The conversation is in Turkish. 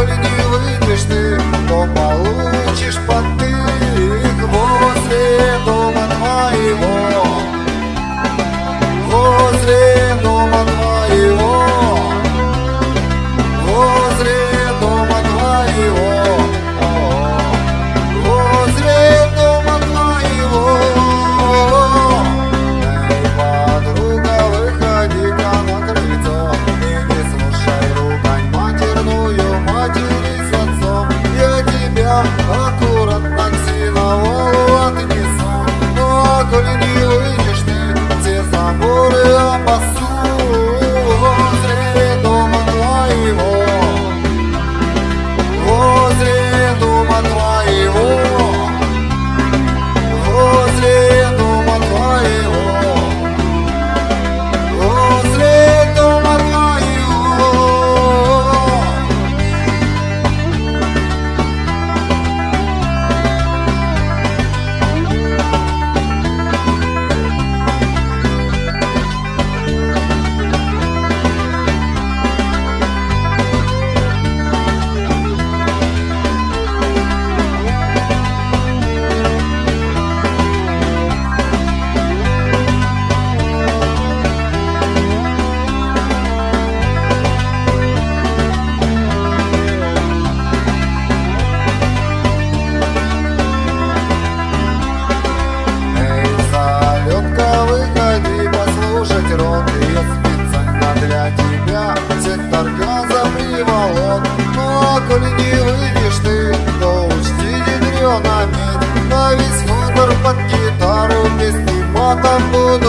Holding you. под гитару песни матом буду петь О,